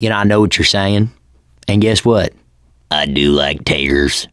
You know, I know what you're saying. And guess what? I do like taters.